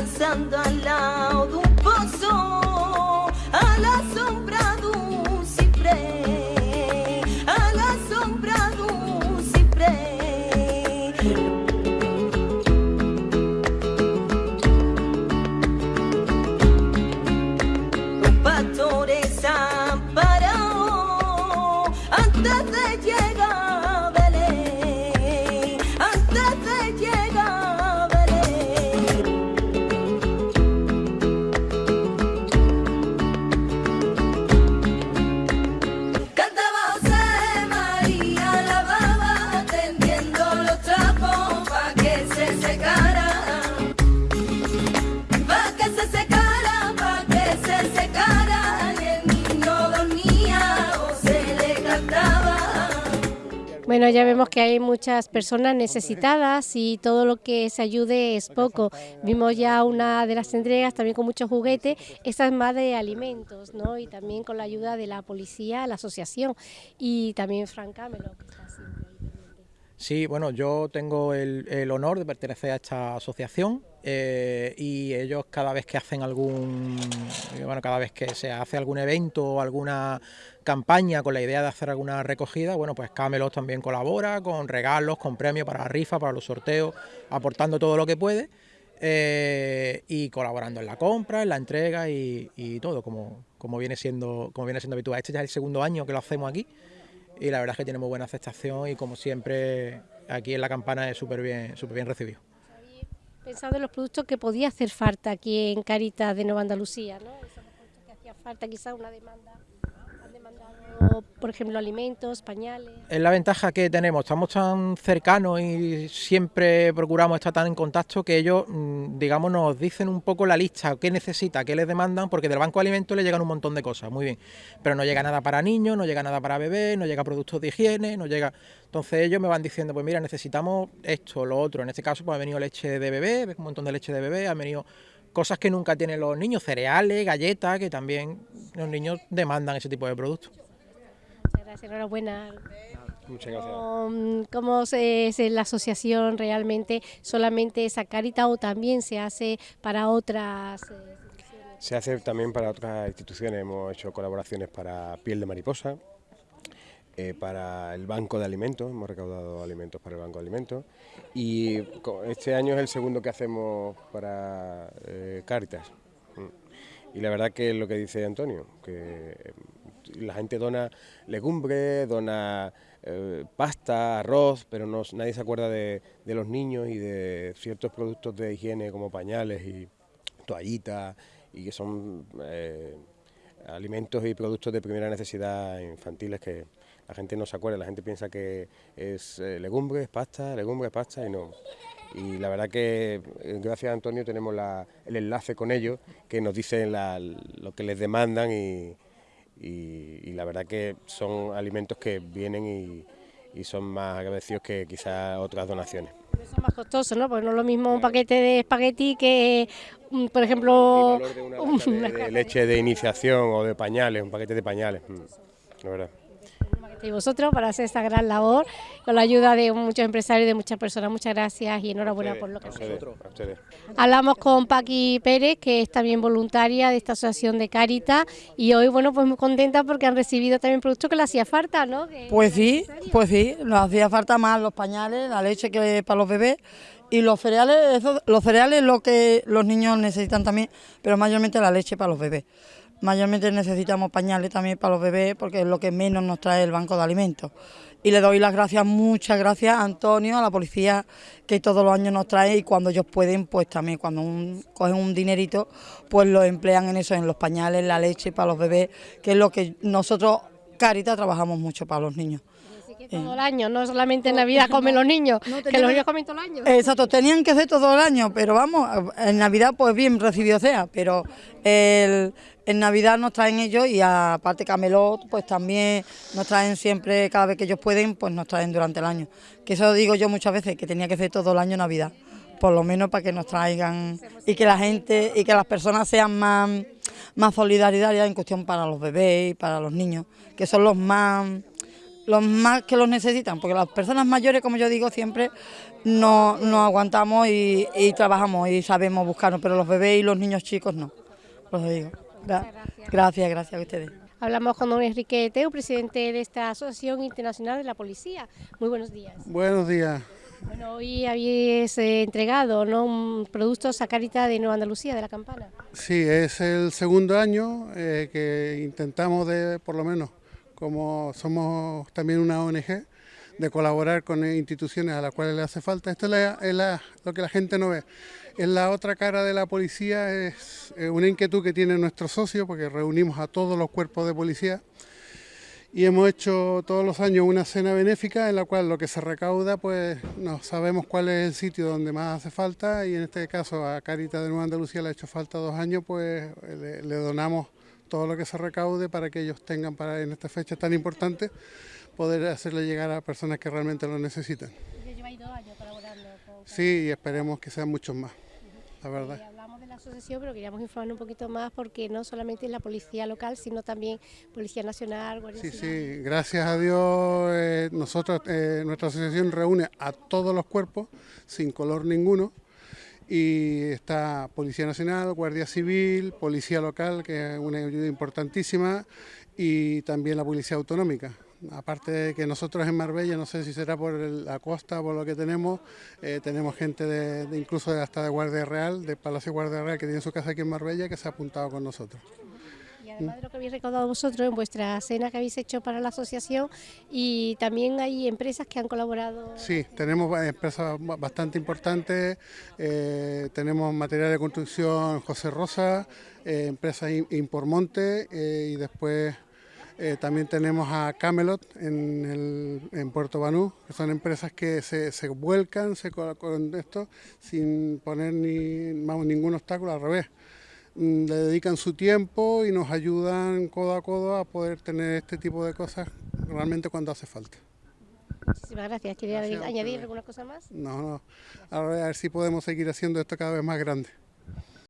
descansando al lado de un pozo, a la sombra de un ciprés, a la sombra de un ciprés. Los pastores han parado antes de Bueno, ya vemos que hay muchas personas necesitadas y todo lo que se ayude es poco. Vimos ya una de las entregas también con muchos juguetes, esta es más de alimentos, ¿no? Y también con la ayuda de la policía, la asociación y también Fran Camelo, que está pendiente. Sí, bueno, yo tengo el, el honor de pertenecer a esta asociación eh, y ellos cada vez que hacen algún, bueno, cada vez que se hace algún evento o alguna campaña con la idea de hacer alguna recogida, bueno, pues Camelot también colabora con regalos, con premios para la rifa, para los sorteos, aportando todo lo que puede eh, y colaborando en la compra, en la entrega y, y todo, como, como viene siendo, como viene siendo habitual. Este ya es el segundo año que lo hacemos aquí y la verdad es que tiene muy buena aceptación y como siempre aquí en la campana es súper bien, súper bien recibido. ¿Habéis pensado en los productos que podía hacer falta aquí en Caritas de Nueva Andalucía, ¿no? Esos productos que hacía falta, quizás una demanda, por ejemplo, alimentos, pañales. Es la ventaja que tenemos, estamos tan cercanos y siempre procuramos estar tan en contacto que ellos, mm, digamos, nos dicen un poco la lista, qué necesita, qué les demandan, porque del banco de alimentos le llegan un montón de cosas, muy bien, pero no llega nada para niños, no llega nada para bebés, no llega productos de higiene, no llega... Entonces ellos me van diciendo, pues mira, necesitamos esto, lo otro, en este caso pues ha venido leche de bebé, un montón de leche de bebé, ha venido cosas que nunca tienen los niños, cereales, galletas, que también los niños demandan ese tipo de productos. Muchas gracias, enhorabuena. Muchas gracias. ¿Cómo, cómo se, es la asociación realmente? ¿Solamente esa Caritas o también se hace para otras? eh, instituciones? Se hace también para otras instituciones, hemos hecho colaboraciones para piel de mariposa, eh, para el Banco de Alimentos, hemos recaudado alimentos para el Banco de Alimentos y este año es el segundo que hacemos para eh, Cáritas. Mm. Y la verdad que es lo que dice Antonio, que eh, la gente dona legumbres, dona eh, pasta, arroz, pero no, nadie se acuerda de, de los niños y de ciertos productos de higiene como pañales y toallitas y que son alimentos y productos de primera necesidad infantiles que la gente no se acuerda, la gente piensa que es eh, legumbres, pasta, legumbres, pasta y no. Y la verdad que eh, gracias a Antonio tenemos el enlace con ellos que nos dicen lo que les demandan y, la verdad que son alimentos que vienen y son más agradecidos que quizás otras donaciones. Más costosos, ¿no? Porque no es lo mismo un paquete de espagueti que, mm, por ejemplo, de una de- de, leche de iniciación o de pañales, un paquete de pañales, mm, la verdad. Y vosotros para hacer esta gran labor con la ayuda de muchos empresarios y de muchas personas. Muchas gracias y enhorabuena por lo que hacéis. Hablamos con Paqui Pérez, que es también voluntaria de esta asociación de Caritas y hoy, bueno, pues muy contenta porque han recibido también productos que le hacía falta, ¿no? Que- Pues sí, pues sí, nos hacía falta más los pañales, la leche que para los bebés y los cereales, eso- los cereales es lo que los niños necesitan también, pero mayormente la leche para los bebés. Mayormente necesitamos pañales también para los bebés porque es lo que menos nos trae el banco de alimentos. Y le doy las gracias, muchas gracias a Antonio, a la policía que todos los años nos trae y cuando ellos pueden, pues también cuando un- cogen un dinerito, pues lo emplean en eso, en los pañales, la leche para los bebés, que es lo que nosotros, Carita, trabajamos mucho para los niños. Todo el año, no solamente en Navidad comen los niños, No, que los niños comen todo el año. Exacto, tenían que ser todo el año, pero vamos, en Navidad pues bien recibido sea, pero el- en Navidad nos traen ellos y aparte Camelot pues también nos traen siempre, cada vez que ellos pueden, pues nos traen durante el año. Que eso digo yo muchas veces, que tenía que ser todo el año Navidad, por lo menos para que nos traigan y que la gente y que las personas sean más, más solidarias en cuestión para los bebés y para los niños, que son los más los más que los necesitan, porque las personas mayores, como yo digo siempre, no, no aguantamos y, y trabajamos y sabemos buscarnos, pero los bebés y los niños chicos no. Os lo digo. Gra- gracias, gracias a ustedes. Hablamos con don Enrique Teu, presidente de esta Asociación Internacional de la Policía. Muy buenos días. Buenos días. Bueno, hoy habéis eh, entregado ¿no? un productos a Carita de Nueva Andalucía, de la campana. Sí, es el segundo año eh, que intentamos de, por lo menos, como somos también una ONG, de colaborar con instituciones a las cuales le hace falta. Esto es, la- es la- lo que la gente no ve. Es la otra cara de la policía, es una inquietud que tiene nuestro socio, porque reunimos a todos los cuerpos de policía y hemos hecho todos los años una cena benéfica en la cual lo que se recauda pues no sabemos cuál es el sitio donde más hace falta y en este caso a Carita de Nueva Andalucía le ha hecho falta dos años pues le, le donamos todo lo que se recaude para que ellos tengan para en esta fecha tan importante poder hacerle llegar a personas que realmente lo necesitan. Lleváis dos años colaborando con Sí, y esperemos que sean muchos más, la verdad. Eh, hablamos de la asociación, pero queríamos informar un poquito más porque no solamente es la policía local, sino también Policía Nacional, Guardia Sí, sí, gracias a Dios eh, nosotros, eh, nuestra asociación reúne a todos los cuerpos sin color ninguno y está Policía Nacional, Guardia Civil, Policía Local, que es una ayuda importantísima, y también la Policía Autonómica. Aparte de que nosotros en Marbella, no sé si será por la costa, por lo que tenemos, eh, tenemos gente de, de incluso hasta de Guardia Real, de Palacio Guardia Real, que tiene su casa aquí en Marbella, que se ha apuntado con nosotros. Además de lo que habéis recaudado vosotros en vuestra cena que habéis hecho para la asociación, y también hay empresas que han colaborado. Sí, tenemos empresas ba- bastante importantes, eh, tenemos material de construcción José Rosa, eh, empresa In- Impormonte eh, y después eh, también tenemos a Camelot en, el- en Puerto Banú, que son empresas que se, se vuelcan se, co- con esto sin poner ni, vamos, ningún obstáculo, al revés. Mm, Le dedican su tiempo y nos ayudan codo a codo a poder tener este tipo de cosas realmente cuando hace falta. Muchísimas gracias. ¿Quería añadir alguna cosa más? No, no. A ver, a ver si podemos seguir haciendo esto cada vez más grande.